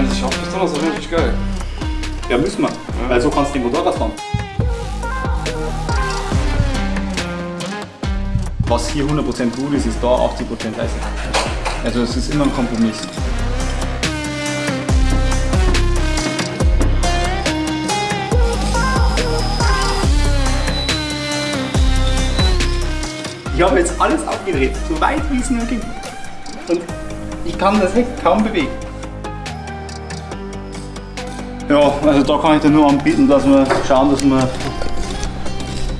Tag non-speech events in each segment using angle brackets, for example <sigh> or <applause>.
wenn sich aufpistern, das wäre natürlich geil. Ja, müssen wir. Weil so kannst du den Motorrad fahren. Was hier 100% gut ist, ist da 80% leise. Also es ist immer ein Kompromiss. Ich habe jetzt alles abgedreht, so weit wie es nur ging. Und ich kann das Heck kaum bewegen. Ja, also da kann ich dir nur anbieten, dass wir schauen, dass wir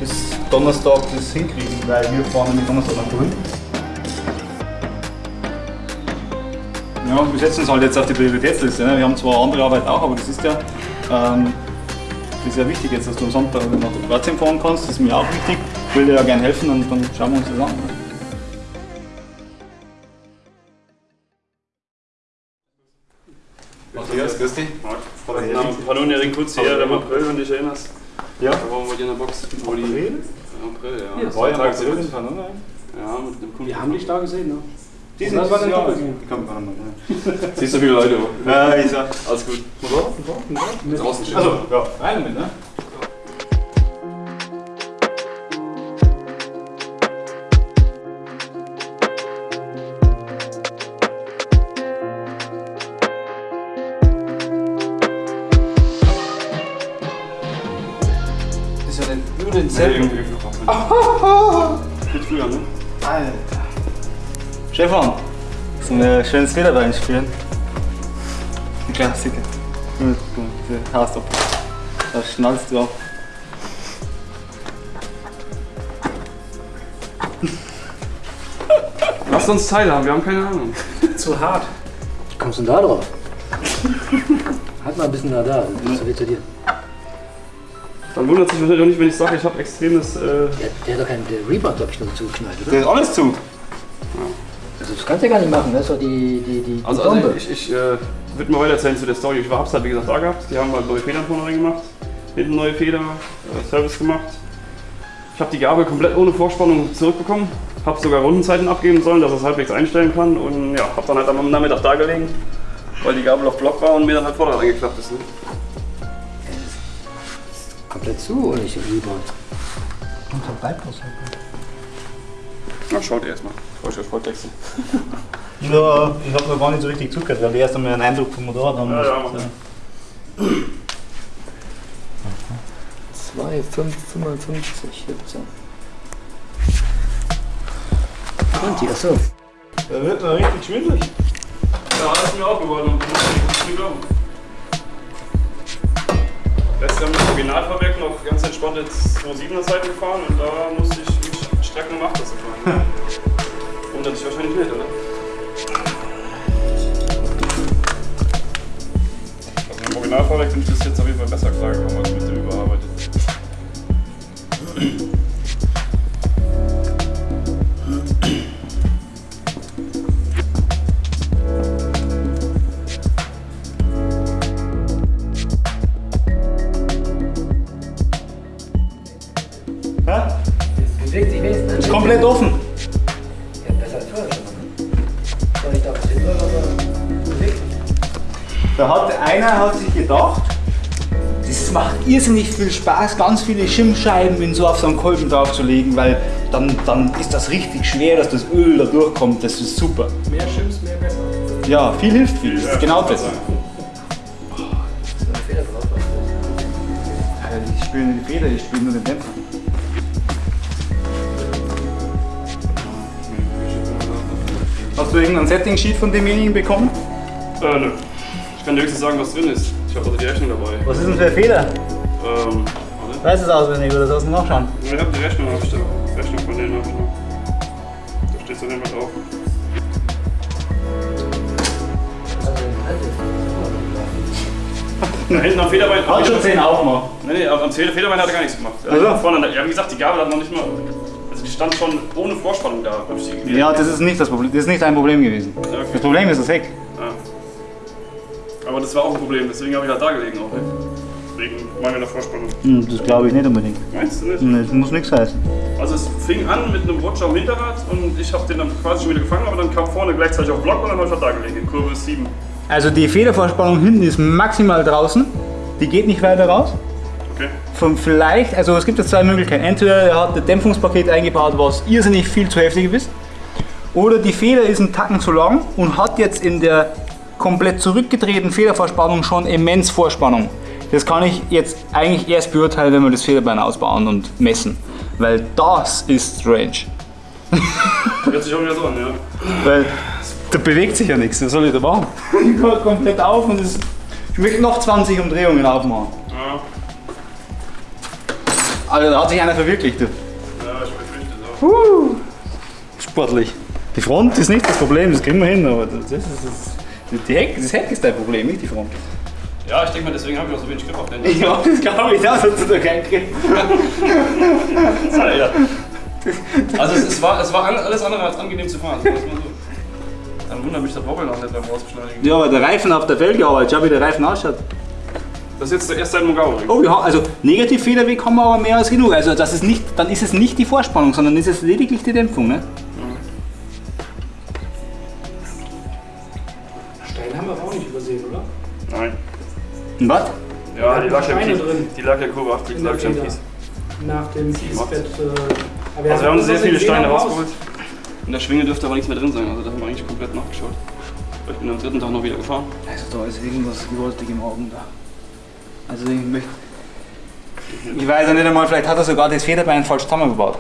bis Donnerstag das hinkriegen, weil wir fahren nämlich Donnerstag nach Grün. Ja, wir setzen uns halt jetzt auf die Prioritätsliste. Ne? Wir haben zwar andere Arbeit auch, aber das ist ja, ähm, das ist ja wichtig jetzt, dass du am Sonntag nach Kroatien fahren kannst. Das ist mir auch wichtig. Ich will dir ja gerne helfen und dann schauen wir uns das an. Matthias, Erik Kutz hier, im April, wenn du dich erinnerst. Ja. Da waren wir hier in der Box. Wo die, April? April, ja. Ja, Zwei war ja Tage irgendwann, oder? Ja, mit dem Kunden. Wir haben dich da gesehen, ne? Die das war dein Doppel. Die kommt noch mal. Siehst du viele Leute, Ja, ich sag. Alles gut. Draußen stehen. Also, ja, rein damit, ne? Schönes Federbein spielen. Die Klassiker. Gut, gut, diese Haarstopp. Da schnallst du ab. Lass uns teilhaben, wir haben keine Ahnung. <laughs> Zu hart. Wie kommst du denn da drauf? halt mal ein bisschen da, da. Das ist zu dir. Dann wundert sich wahrscheinlich auch nicht, wenn ich sage, ich habe extremes. Äh, Der, der hat doch keinen der Rebound, glaube ich, dazu geknallt, oder? Der ist alles zu. Also kannst du ja gar nicht machen, ist doch die, die, die, also, die also Bombe. ich, ich äh, würde mal weiter erzählen zu der Story. Ich hab's halt wie gesagt da gehabt. Die haben halt neue Federn vorne rein gemacht. Hinten neue Feder, äh, Service gemacht. Ich habe die Gabel komplett ohne Vorspannung zurückbekommen. Habe sogar Rundenzeiten abgeben sollen, dass es halbwegs einstellen kann. Und ja, habe dann halt am Nachmittag da gelegen, weil die Gabel auf Block war und mir dann halt Vorderrad eingeklappt ist. Ne? Komplett zu oder nicht Rebound? Und so bleibt das halt. Na, schaut ihr erstmal. Ich wollte Volltexte. <laughs> Ja, ich habe noch gar nicht so richtig zugehört, weil wir erst einmal einen Eindruck vom Motorrad haben. Ja, ja. 2, 5, 55, 17. 20, achso. Da wird man richtig schwindelig. Ja, das ist mir auch geworden und muss ich nicht glauben. Letztes Jahr mit dem Originalfahrwerk noch ganz entspannt jetzt 2,7er Zeiten gefahren und da musste ich strecken, um 8er zu fahren. Wundert sich wahrscheinlich nicht, oder? Also mit dem Originalfahrwerk bin ich bis jetzt auf jeden Fall besser klargekommen als mit dem überarbeitet. Da hat einer hat sich gedacht, das macht irrsinnig viel Spaß, ganz viele Schimmscheiben in so auf so einen Kolben draufzulegen, weil dann, dann ist das richtig schwer, dass das Öl da durchkommt. Das ist super. Mehr Schims, mehr besser. Ja, viel hilft viel. Das ist genau das. So eine Feder drauf. Ich spiele nur die Feder, ich spiele nur den Dämpfer. Hast du irgendein Setting-Sheet von demjenigen bekommen? Äh, nö. Ich kann dir höchstens sagen, was drin ist. Ich habe also die Rechnung dabei. Was ist denn für eine Feder? Ähm, warte. Weißt du es auswendig oder sollst du nachschauen? Ich habe die Rechnung aufgestellt. Rechnung von denen habe ich noch. Da steht es auf jeden Fall drauf. <laughs> Da hinten am Federbein. Hat schon 10 aufmachen. Nee, nee, am Feder- Federbein hat er gar nichts gemacht. Also? Vorne, ja, wie gesagt, die Gabel hat noch nicht mal. Also die stand schon ohne Vorspannung da. ich. Ja, das ist nicht das Problem. Das ist nicht dein Problem gewesen. Okay. Das Problem ist das Heck. Aber das war auch ein Problem, deswegen habe ich halt da gelegen auch. Wegen mangelnder Vorspannung. Hm, das glaube ich nicht unbedingt. Meinst du nicht? Nee, Das muss nichts heißen. Also es fing an mit einem Rutscher am Hinterrad und ich habe den dann quasi schon wieder gefangen, aber dann kam vorne gleichzeitig auf Block und dann habe ich halt da gelegen, in Kurve 7. Also die Federvorspannung hinten ist maximal draußen. Die geht nicht weiter raus. Okay. Von vielleicht, also es gibt jetzt zwei Möglichkeiten. Entweder er hat ein Dämpfungspaket eingebaut, was irrsinnig viel zu heftig ist. Oder die Feder ist ein Tacken zu lang und hat jetzt in der komplett zurückgedrehten Federvorspannung schon immens Vorspannung. Das kann ich jetzt eigentlich erst beurteilen, wenn wir das Federbein ausbauen und messen. Weil das ist strange. Hört sich auch wieder so an, ja. Weil da bewegt sich ja nichts. Was soll ich da machen? <laughs> Ich höre komplett auf und es, ich möchte noch 20 Umdrehungen aufmachen. Ja, Also da hat sich einer verwirklicht. Du. ja ich befürchte es auch. Sportlich. Die Front ist nicht das Problem, das kriegen wir hin, aber das, ist, das, die Heck, das Heck ist dein Problem, nicht die Front. Ja, ich denke mal, deswegen habe ich auch so wenig Grip auf den. Ja, das glaube ich, das hat du da keinen Griff. ja. Also es, es, war, es war alles andere als angenehm zu fahren. so. Dann wundert mich das Wobbeln auch nicht beim Rausbeschleunigen. Ja, aber der Reifen auf der Felge arbeitet, schau wie der Reifen ausschaut. Das ist jetzt der erste Mogao. Oh ja, also Negativfederweg haben wir aber mehr als genug. Also das ist nicht, dann ist es nicht die Vorspannung, sondern ist es lediglich die Dämpfung. Ne? Und was? Ja, die lag ja, im drin. Kies. Die lag ja Kurve 80, In lag im. Kies. Nach dem Kiesbett. Äh, Also wir haben sehr viele in Steine rausgeholt. In der Schwinge dürfte aber nichts mehr drin sein. Also da haben wir eigentlich komplett nachgeschaut. Ich bin am dritten Tag noch wieder gefahren. Also da ist irgendwas gewaltig im Augen da. Also ich möchte. Ich weiß ja nicht einmal, vielleicht hat er sogar das Federbein falsch zusammengebaut.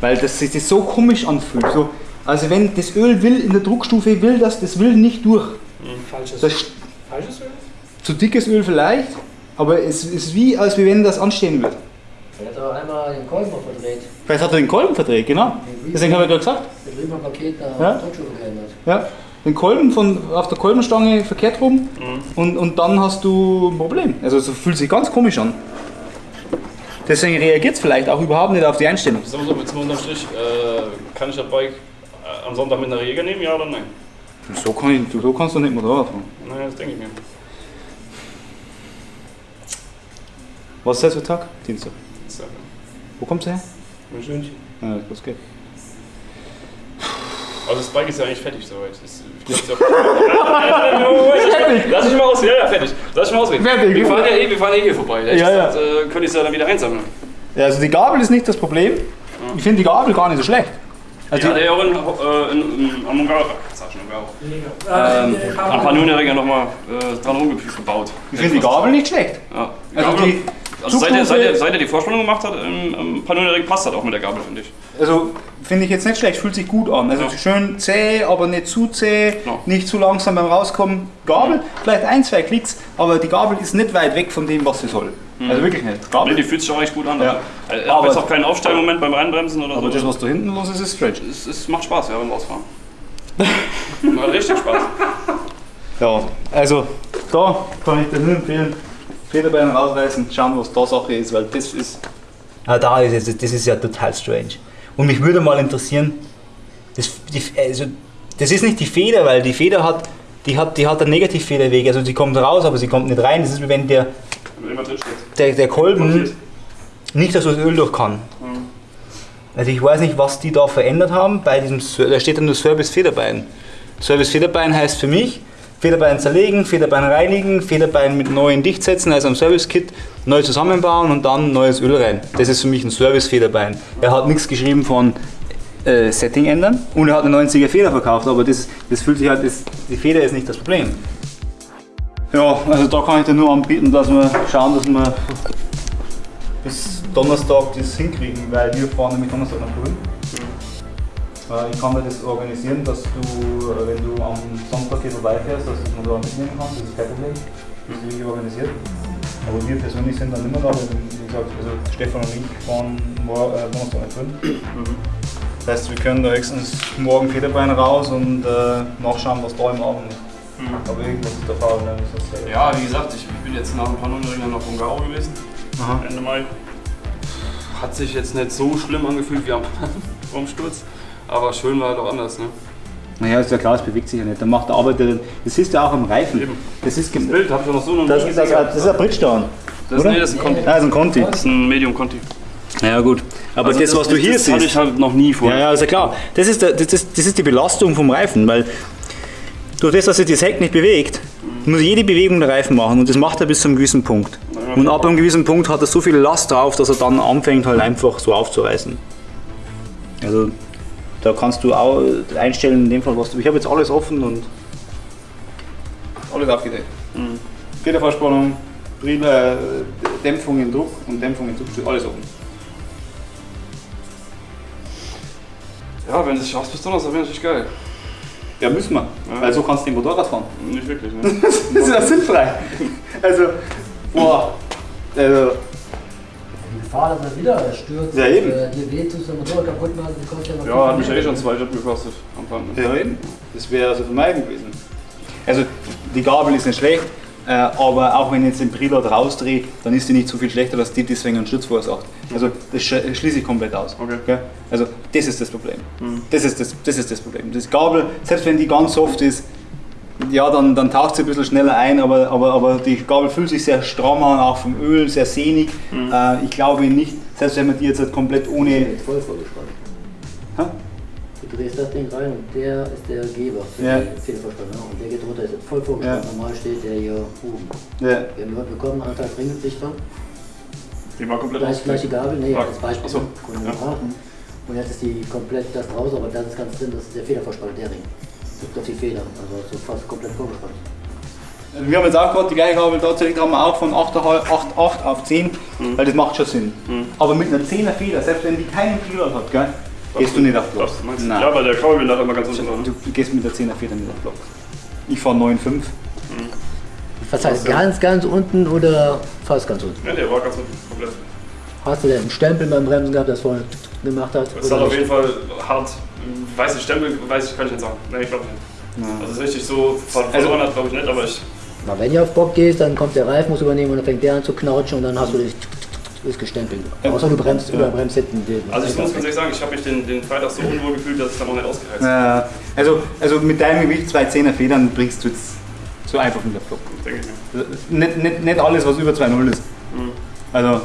Weil das sich das so komisch anfühlt. So, also wenn das Öl will in der Druckstufe will das, das will nicht durch. Falsches, Das falsches Öl? zu dickes Öl vielleicht, aber es ist wie, als wenn das anstehen wird. Er hat aber einmal den Kolben verdreht. Vielleicht hat er den Kolben verdreht, genau. Deswegen habe ich gerade gesagt. Der drüben am Paket nach Ja. Geändert. Ja, den Kolben von, auf der Kolbenstange verkehrt rum und, und dann hast du ein Problem. Also es fühlt sich ganz komisch an. Deswegen reagiert es vielleicht auch überhaupt nicht auf die Einstellung. Sagen wir so, jetzt mal unterm Strich, äh, kann ich das Bike äh, am Sonntag mit einer Jäger nehmen, ja oder nein? So, kann ich, so kannst du nicht Motorrad fahren. Naja, das denke ich mir. Was ist das für Tag? Dienstag. Ja Wo kommst du her? ein Schönchen. Ja, das geht. Also das Bike ist ja eigentlich fertig soweit. Ich glaub, Lass ich mal aus, ja, ja, fertig. Lass ich mal ausreden. Fertig. Wir fahren ja eh, wir fahren eh hier vorbei. Ehrlich Ja, ja. Äh, könnte ich es ja dann wieder einsammeln. Ja, also die Gabel ist nicht das Problem. Ich finde die Gabel gar nicht so schlecht. Die Also hat er ja auch in, äh, in, in, am Mongau, sag schon Mongau, ähm, am Panoneringer nochmal äh, dran rumgebaut. ich finde die Gabel nicht schlecht. Ja. Also Gabel- die also seit, er, seit, er, seit er die Vorspannung gemacht hat, im, im Panonering passt das auch mit der Gabel, finde ich. Also finde ich jetzt nicht schlecht, fühlt sich gut an. Also Ja. schön zäh, aber nicht zu zäh, Ja. nicht zu langsam beim Rauskommen. Gabel, vielleicht ein, zwei Klicks, aber die Gabel ist nicht weit weg von dem, was sie soll. Also wirklich nicht. Nee, Gabel. die fühlt sich auch echt gut an. Ja. Also, er hat Aber- jetzt auch keinen Aufstellmoment beim Reinbremsen oder Aber so. das, was da hinten los ist, ist strange. es, es macht Spaß, ja, beim Ausfahren. <laughs> Macht richtig Spaß. Ja, also da kann ich dir nur empfehlen, Federbein rausreißen, schauen, was da Sache ist, weil das ist. Ah, da ist es, das ist ja total strange. Und mich würde mal interessieren, das, die, also, das ist nicht die Feder, weil die Feder hat, die hat, die hat einen Negativfederweg, also sie kommt raus, aber sie kommt nicht rein. Das ist wie wenn der, der, der Kolben nicht, dass das Öl durch kann. Also ich weiß nicht, was die da verändert haben bei diesem, da steht dann nur Service Federbein. Service Federbein heißt für mich, Federbein zerlegen, Federbein reinigen, Federbein mit neuen Dichtsätzen, also am Service-Kit neu zusammenbauen und dann neues Öl rein. Das ist für mich ein Service Federbein. Er hat nichts geschrieben von äh, Setting ändern und er hat eine 90er Feder verkauft, aber das, das fühlt sich halt, das, die Feder ist nicht das Problem. Ja, also da kann ich dir nur anbieten, dass wir schauen, dass wir bis Donnerstag das hinkriegen, weil wir fahren nämlich Donnerstag nach Grün. Äh, Ich kann dir das organisieren, dass du, äh, wenn du am Sonntag hier vorbeifährst, dass du das Motorrad mitnehmen kannst, das ist kein Problem. Das ist irgendwie organisiert. Aber wir persönlich sind dann immer da, weil, wie gesagt, also Stefan und ich fahren mor- äh, Donnerstag Grün. Das heißt, wir können da höchstens morgen Federbein raus und äh, nachschauen, was da im Abend ist. Aber irgendwas ist da faul, ne? Das äh, Ja, wie gesagt, ich bin jetzt nach ein paar Nunneringern nach Bungao gewesen. Aha. Ende Mai. Hat sich jetzt nicht so schlimm angefühlt wie am <laughs> Umsturz. Aber schön war halt auch anders. Ne? Naja, ist ja klar, es bewegt sich ja nicht. Dann macht der Arbeiter, das ist ja auch am Reifen. Eben. Das ist, Das gem- Bild habe ich noch so noch das nie das, gesehen. das ist ein Bridgestone. Das, oder? nee, das ist ein Conti. Ah, das ist ein Conti. Das ist ein Medium Conti. Ja gut, aber Also das, was du hier das hatte siehst, ich halt noch nie vor. ja, ja, ist ja klar. Das ist, der, das, ist, das ist die Belastung vom Reifen, weil durch das, dass sich das Heck nicht bewegt, muss jede Bewegung der Reifen machen und das macht er bis zu einem gewissen Punkt. Und ab einem gewissen Punkt hat er so viel Last drauf, dass er dann anfängt halt einfach so aufzureißen. Also da kannst du auch einstellen in dem Fall, was du. Ich habe jetzt alles offen und alles aufgedeckt. Federverspannung, Brille, Dämpfung in Druck und Dämpfung in Druck steht alles offen. Ja, wenn du es schaffst bis Donnerstag, wäre natürlich geil. Ja, müssen wir. Ja. Weil so kannst du den Motorrad fahren. Nicht wirklich, ne? <laughs> Das ist ja sinnfrei. Also, boah. Also, Gefahr, dass er wieder stürzt, Ja, eben. äh, dir weh tust, dein Motor kaputt macht, die kostet ja noch Ja, hat mich ja eh schon zwei Job gekostet am Fahren. ja, eben. Das wäre also vermeiden gewesen. Also, die Gabel ist nicht schlecht, äh, aber auch wenn ich jetzt den Preload rausdrehe, dann ist die nicht so viel schlechter, dass die deswegen einen Sturz verursacht. Also, das sch- schließe ich komplett aus. Okay. Gell? Also, das ist das Problem. Das, ist das, das ist das Problem. Das Gabel, selbst wenn die ganz soft ist, ja, dann, dann taucht sie ein bisschen schneller ein, aber, aber, aber die Gabel fühlt sich sehr stramm an, auch vom Öl, sehr sehnig. Äh, ich glaube nicht, selbst wenn man die jetzt halt komplett ohne. Jetzt voll vorgespannt. Hä? Du drehst das Ding rein und der ist der Geber für Ja. die Federverspannung. Und der geht runter, ist jetzt voll vorgespannt. Normal steht der hier oben. Ja. Wir haben heute bekommen, anderthalb Ringlichter. Die war komplett Gleich, gleich die Gabel, nee, als Beispiel. so. Ja. Und jetzt ist die komplett das raus, aber das ist ganz drin, das ist der Federverspann, der Ring. Drückt auf die Feder, also so fast komplett vorgespannt. Wir haben jetzt auch gerade die gleiche Gabel tatsächlich haben wir auch von 8,5 8, 8 auf 10, weil das macht schon Sinn. Aber mit einer 10er Feder, selbst wenn die keinen Preload hat, gell, gehst du nicht auf Block. Das meinst du? Nein. Ja, weil der Kabelbinder hat immer ganz unten dran. Du gehst mit der 10er Feder nicht auf Block. Ich fahre 9,5. Was heißt ganz, ganz unten oder fast ganz unten? Ja, der war ganz unten komplett. Hast du denn einen Stempel beim Bremsen gehabt, das vorne gemacht hat? Oder hat auf jeden Fall hart. Weiß ich, Stempel, weiß ich, kann ich nicht sagen. Nein, ich glaube nicht. Also es ist richtig so ver- Also- verloren hat, glaube ich nicht, aber ich. Aber wenn ihr auf Bock gehst, dann kommt der Reifen, muss übernehmen und dann fängt der an zu knautschen und dann hast du das ist gestempelt. Außer du bremst über bremst hinten. Also ich muss ganz ehrlich sagen, ich habe mich den, den Freitag so unwohl gefühlt, dass ich dann auch nicht ausgeheizt habe. Äh, also, also mit deinem Gewicht, zwei 10er Federn, bringst du jetzt so einfach mit der Block. Denke ich mir. Nicht, nicht, nicht alles, was über 2,0 ist. Also,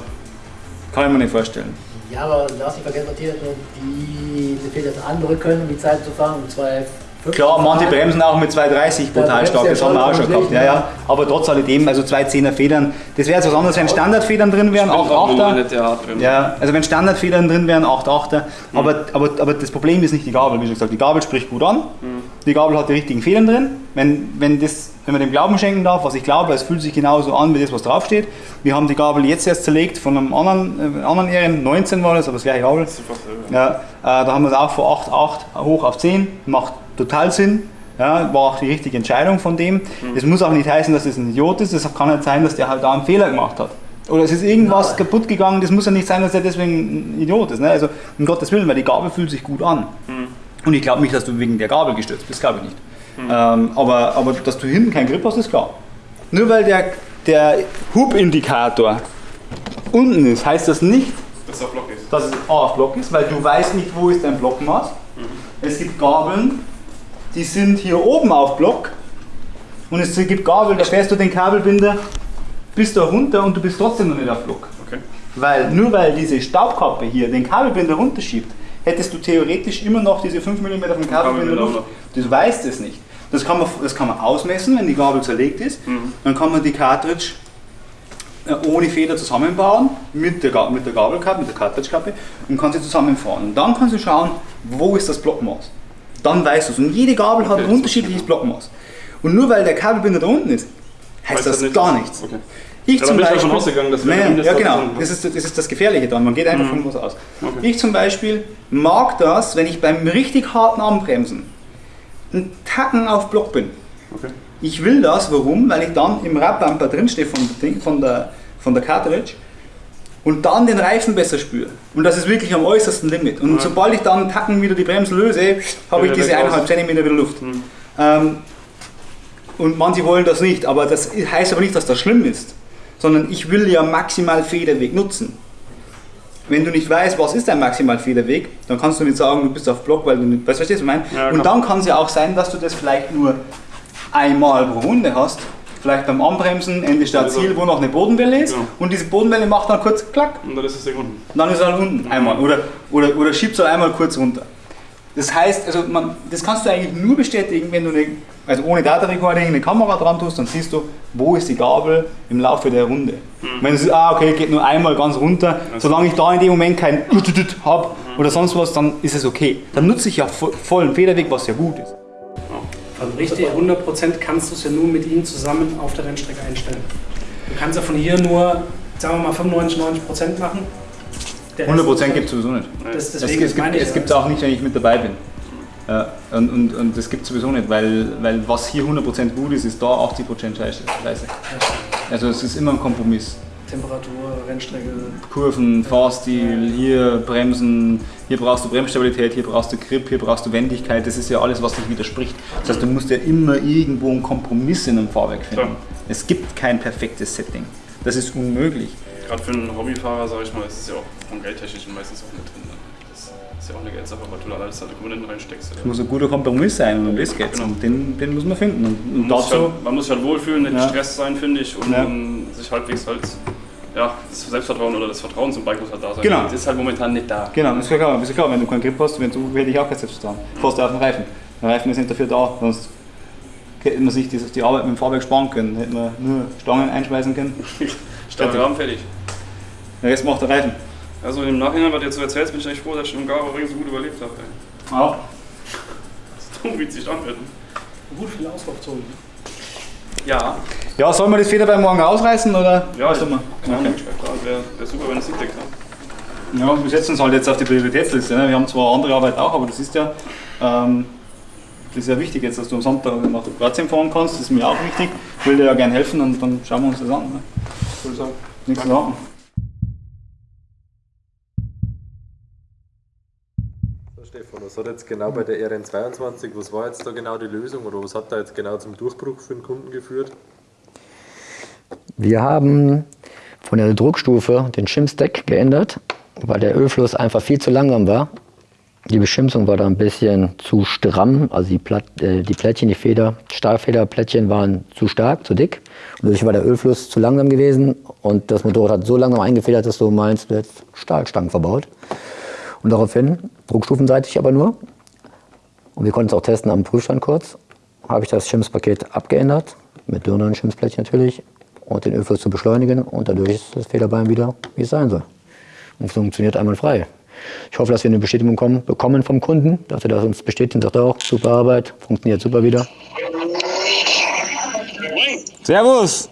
kann ich mir nicht vorstellen. Ja, aber darfst nicht vergessen, Matthias, die, die fehlt das andere können, um die Zeit zu fahren, um zwei Klar, manche bremsen auch mit 2,30 brutal stark, das haben wir auch schon gehabt. Ja, ne? ja. Aber trotz alledem, also zwei 10er Federn, das wäre jetzt was anderes, wenn Standardfedern drin wären, Stimmt 8 auch nur 8er. nicht der hart drin. Ja, also wenn Standardfedern drin wären, 8 8er. Aber, aber, aber das Problem ist nicht die Gabel, wie schon gesagt. Die Gabel spricht gut an. Die Gabel hat die richtigen Federn drin. Wenn, wenn, das, wenn man dem Glauben schenken darf, was ich glaube, es fühlt sich genauso an wie das, was draufsteht. Wir haben die Gabel jetzt erst zerlegt von einem anderen, äh, anderen Ehren, 19 war das, aber das gleiche Gabel. Das Ja, äh, da haben wir es auch von 8, 8 hoch auf 10. Macht total Sinn. Ja, war auch die richtige Entscheidung von dem. Es muss auch nicht heißen, dass das ein Idiot ist. Es kann nicht sein, dass der halt da einen Fehler gemacht hat. Oder es ist irgendwas Nein. kaputt gegangen. Das muss ja nicht sein, dass er deswegen ein Idiot ist. Ne? Also um Gottes Willen, weil die Gabel fühlt sich gut an. Und ich glaube nicht, dass du wegen der Gabel gestürzt bist. Glaube ich nicht. Ähm, aber, aber dass du hinten keinen Grip hast, ist klar. Nur weil der, der Hubindikator unten ist, heißt das nicht, dass der Block ist. dass es A auf Block ist, weil du weißt nicht, wo ist dein Blockmaß. Es gibt Gabeln, die sind hier oben auf Block und es gibt Gabeln, da fährst du den Kabelbinder bis da runter und du bist trotzdem noch nicht auf Block. Okay. Weil nur weil diese Staubkappe hier den Kabelbinder runterschiebt, hättest du theoretisch immer noch diese 5 mm vom Kabelbinder Kabelbinder Luft. noch. Du weißt es nicht. Das kann, man, das kann man ausmessen, wenn die Gabel zerlegt ist. Dann kann man die Cartridge äh, ohne Feder zusammenbauen mit der, mit der Gabelkappe, mit der Cartridge-Kappe und kann sie zusammenfahren. Und dann kannst du schauen, wo ist das Blockmaß. Dann weißt du es. Und jede Gabel hat Okay, ein das unterschiedliches Blockmaß. Und nur weil der Kabelbinder da unten ist, heißt Heißt das das nicht, gar nichts. okay. Ich Ja, zum Beispiel, davon ausgegangen, dass wir Naja, das ja genau, das ist, das ist das Gefährliche dran. Man geht einfach von was aus. Mhm. Okay. Ich zum Beispiel mag das, wenn ich beim richtig harten Anbremsen einen Tacken auf Block bin. Okay. Ich will das, warum? Weil ich dann im Radbumper drinstehe von, von, der, von der Cartridge und dann den Reifen besser spüre. Und das ist wirklich am äußersten Limit. Und sobald ich dann einen Tacken wieder die Bremsen löse, habe ich diese weg raus. eineinhalb Zentimeter wieder Luft. Ähm, und manche wollen das nicht, aber das heißt aber nicht, dass das schlimm ist, sondern ich will ja maximal Federweg nutzen. Wenn du nicht weißt, was ist dein maximal Federweg, dann kannst du nicht sagen, du bist auf Block, weil du nicht, weißt du, was ich meine? Ja, und klar. dann kann es ja auch sein, dass du das vielleicht nur einmal pro Runde hast, vielleicht beim Anbremsen, Ende Start Also- Ziel, wo noch eine Bodenwelle ist Ja. und diese Bodenwelle macht dann kurz klack Und dann ist Ding unten. dann ist er halt unten einmal oder, oder, oder schiebt es halt einmal kurz runter. Das heißt, also man, das kannst du eigentlich nur bestätigen, wenn du eine, also ohne Data Recording eine Kamera dran tust, dann siehst du, wo ist die Gabel im Laufe der Runde. Mhm. Wenn du siehst, ah okay, geht nur einmal ganz runter, solange ich da in dem Moment kein habe mhm. oder sonst was, dann ist es okay. Dann nutze ich ja vollen Federweg, was ja gut ist. Also richtig 100% kannst du es ja nur mit ihnen zusammen auf der Rennstrecke einstellen. Du kannst ja von hier nur, sagen wir mal, 95, 90% machen 100% gibt es sowieso nicht. Das, es, es gibt es auch nicht, wenn ich mit dabei bin. Ja, und, und, und das gibt es sowieso nicht, weil, weil was hier 100% gut ist, ist da 80% Scheiße. Also es ist immer ein Kompromiss. Temperatur, Rennstrecke. Kurven, Fahrstil, hier Bremsen, hier brauchst du Bremsstabilität, hier brauchst du Grip, hier brauchst du Wendigkeit, das ist ja alles, was dich widerspricht. Das heißt, du musst ja immer irgendwo einen Kompromiss in einem Fahrwerk finden. Ja. Es gibt kein perfektes Setting. Das ist unmöglich. Gerade für einen Hobbyfahrer, sage ich mal, ist es ja auch vom Geldtechnischen meistens auch mit drin. Ne? Das ist ja auch eine Geldsache, weil du da alles deine Komponenten reinsteckst. Es muss ein guter Kompromiss sein und das geht's. Genau. Und den, den muss man finden. Und, man, muss halt, man muss sich halt wohlfühlen, nicht ja. gestresst sein, finde ich, und, ja. sich halbwegs halt ja, das Selbstvertrauen oder das Vertrauen zum Bike muss halt da sein. Genau. Das ist halt momentan nicht da. Genau, das ist klar. Das ist klar. Wenn du keinen Grip hast, wenn du, hätte ich auch kein Selbstvertrauen. Mhm. Fährst du auf den Reifen. Der Reifen ist nicht dafür da, sonst hätte man sich die, die Arbeit mit dem Fahrwerk sparen können. Hätte man nur Stangen einschmeißen können. <laughs> Stangen haben fertig. Der Rest macht der Reifen. Also im Nachhinein, was du jetzt so erzählst, bin ich echt froh, dass ich im Garo-Ring so gut überlebt habe. Ja. Das ist dumm, wie es sich anhört. Gut für die Auslaufzone. Ja. Ja, sollen wir das Federbein morgen ausreißen oder? Ja, was mal. Okay. Wäre wär super, wenn es hinkriegt. Ja. ja, wir setzen uns halt jetzt auf die Prioritätsliste. Ne? Wir haben zwar andere Arbeit auch, aber das ist ja, ähm, das ist ja wichtig jetzt, dass du am Sonntag nach Kroatien fahren kannst. Das ist mir auch wichtig. Ich will dir ja gerne helfen und dann schauen wir uns das an. Ne? Ich würde sagen, nichts zu warten. Stefan, was hat jetzt genau bei der RN22, was war jetzt da genau die Lösung oder was hat da jetzt genau zum Durchbruch für den Kunden geführt? Wir haben von der Druckstufe den Shim-Stack geändert, weil der Ölfluss einfach viel zu langsam war. Die Beschimsung war da ein bisschen zu stramm, also die, Platt, äh, die Plättchen, die Feder, Stahlfederplättchen waren zu stark, zu dick. Und dadurch war der Ölfluss zu langsam gewesen und das Motorrad hat so langsam eingefedert, dass du meinst, du hättest Stahlstangen verbaut. Und daraufhin, druckstufenseitig aber nur, und wir konnten es auch testen am Prüfstand kurz, habe ich das Schimpspaket abgeändert, mit dünneren Schimpsplättchen natürlich, und den Ölfluss zu beschleunigen und dadurch ist das Federbein wieder, wie es sein soll. Und funktioniert einwandfrei. Ich hoffe, dass wir eine Bestätigung kommen, bekommen vom Kunden, dass er das uns bestätigt und sagt auch, super Arbeit, funktioniert super wieder. Servus!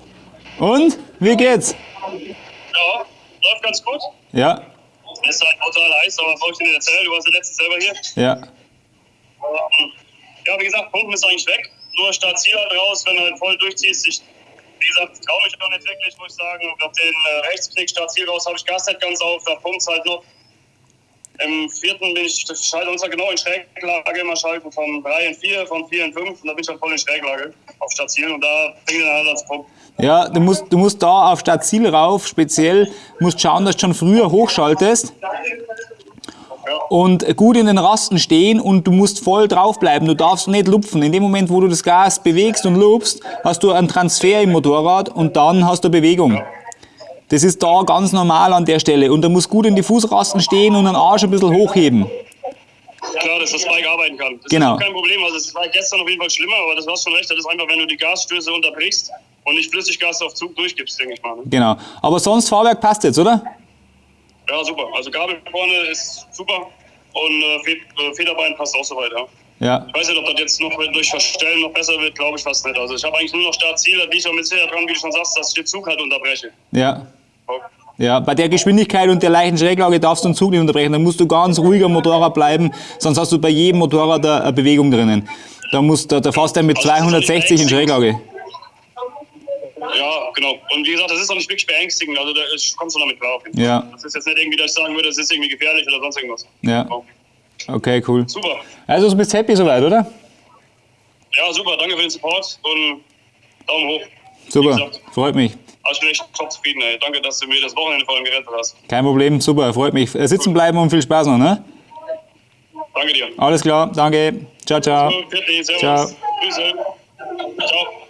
Und? Wie geht's? Ja, läuft ganz gut. Ja. Es ist halt total heiß, aber brauche ich dir nicht erzählen. Du warst ja letztens selber hier. Ja. Ähm, ja, wie gesagt, Pumpen ist eigentlich weg. Nur Start-Ziel halt raus, wenn du halt voll durchziehst. Ich, wie gesagt, traue mich noch nicht wirklich, muss ich sagen. Auf den äh, Rechtsknick, Start-Ziel raus, habe ich Gas nicht ganz auf, da pumpt es halt noch. Im vierten bin ich, ich schalte uns ja genau in Schräglage, immer schalten von 3 in 4, von 4 in 5 und da bin ich dann voll in Schräglage auf Stadtziel und da fängt dann halt als Punkt. Ja, du musst, du musst da auf Stadtziel rauf, speziell, musst schauen, dass du schon früher hochschaltest und gut in den Rasten stehen und du musst voll draufbleiben. Du darfst nicht lupfen. In dem Moment, wo du das Gas bewegst und lupst, hast du einen Transfer im Motorrad und dann hast du Bewegung. Das ist da ganz normal an der Stelle. Und er muss gut in die Fußrasten stehen und den Arsch ein bisschen hochheben. Klar, dass das Bike arbeiten kann. Das genau. ist kein Problem. Also es war gestern auf jeden Fall schlimmer, aber das war schon recht. Das ist einfach, wenn du die Gasstöße unterbrichst und nicht Flüssiggas auf Zug durchgibst, denke ich mal. Ne? Genau. Aber sonst Fahrwerk passt jetzt, oder? Ja, super. Also Gabel vorne ist super und äh, Federbein passt auch soweit, ja. Ja. Ich weiß nicht, ob das jetzt noch durch Verstellen noch besser wird, glaube ich fast nicht. Also ich habe eigentlich nur noch Startziel, da bin ich auch mit sicher dran, wie du schon sagst, dass ich den Zug halt unterbreche. Ja. Ja, bei der Geschwindigkeit und der leichten Schräglage darfst du den Zug nicht unterbrechen. Da musst du ganz ruhig am Motorrad bleiben, sonst hast du bei jedem Motorrad eine Bewegung drinnen. Da, musst, da, da fährst du mit 260 also in Schräglage. Ja, genau. Und wie gesagt, das ist auch nicht wirklich beängstigend. Also da kommst du damit klar. Ja. Das ist jetzt nicht irgendwie, dass ich sagen würde, das ist irgendwie gefährlich oder sonst irgendwas. Ja. Okay, cool. Super. Also du bist happy soweit, oder? Ja, super. Danke für den Support und Daumen hoch. Super, freut mich. Also ich bin echt top zufrieden, ey. Danke, dass du mir das Wochenende vor allem gerettet hast. Kein Problem, super, freut mich. Äh, sitzen bleiben und viel Spaß noch, ne? Danke dir. Alles klar, danke. Ciao, ciao. Ciao. Grüße. Ciao.